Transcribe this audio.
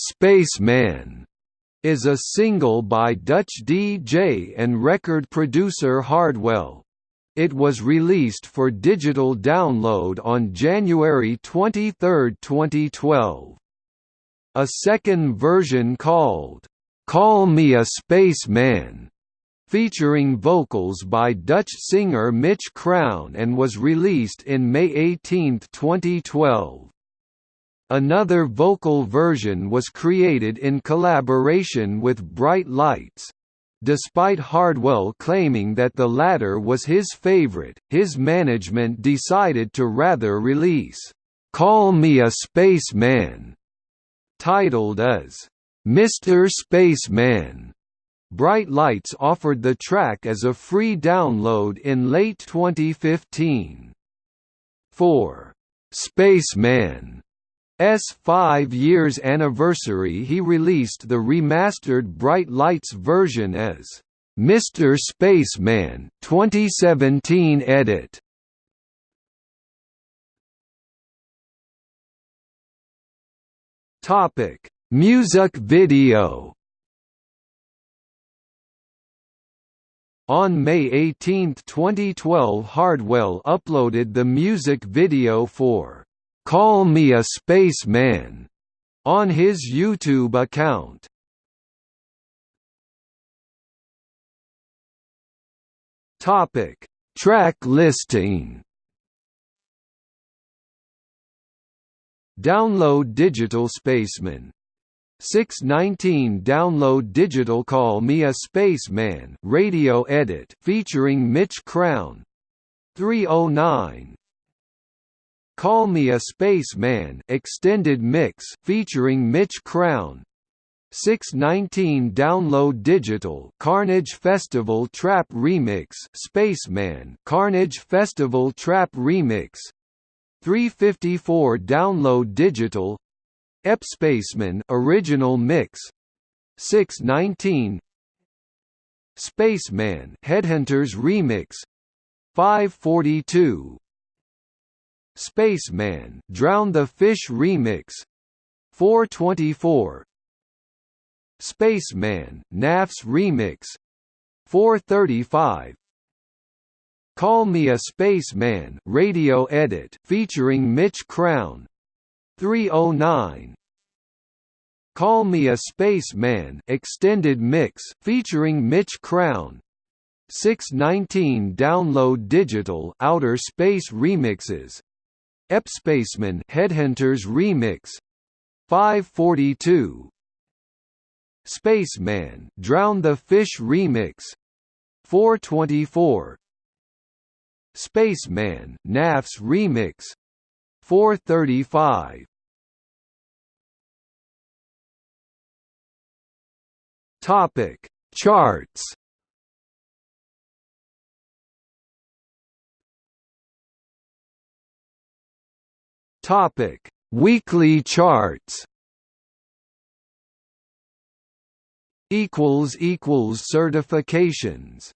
Spaceman is a single by Dutch DJ and record producer Hardwell. It was released for digital download on January 23, 2012. A second version called, "'Call Me a Spaceman' featuring vocals by Dutch singer Mitch Crown and was released in May 18, 2012. Another vocal version was created in collaboration with Bright Lights. Despite Hardwell claiming that the latter was his favorite, his management decided to rather release, "'Call Me a Spaceman' titled as, "'Mr. Spaceman' Bright Lights offered the track as a free download in late 2015. For "'Spaceman' S five years anniversary he released the remastered Bright Lights version as Mr. Spaceman 2017 edit. Topic: Music video. On May 18, 2012 Hardwell uploaded the music video for "'Call Me a Spaceman' on his YouTube account. Topic: Track listing. Download Digital Spaceman 619 Download Digital Call Me a Spaceman radio edit featuring Mitch Crown 309 Call Me a Spaceman extended mix featuring Mitch Crown. 619 Download Digital Carnage Festival Trap Remix Spaceman Carnage Festival Trap Remix. 354 Download Digital. Epspaceman Original Mix. 619 Spaceman Headhunterz Remix. 542 Spaceman Drown the Fish Remix 424 Spaceman NAFS Remix 435 Call Me a Spaceman radio edit featuring Mitch Crown 309 Call Me a Spaceman extended mix featuring Mitch Crown 619 Download Digital Outer Space Remixes Epspaceman Headhunterz Remix. 542 Spaceman Drown the Fish Remix. 424 Spaceman NAFS Remix. 435 Topic Charts Topic: Weekly charts. Equals equals certifications.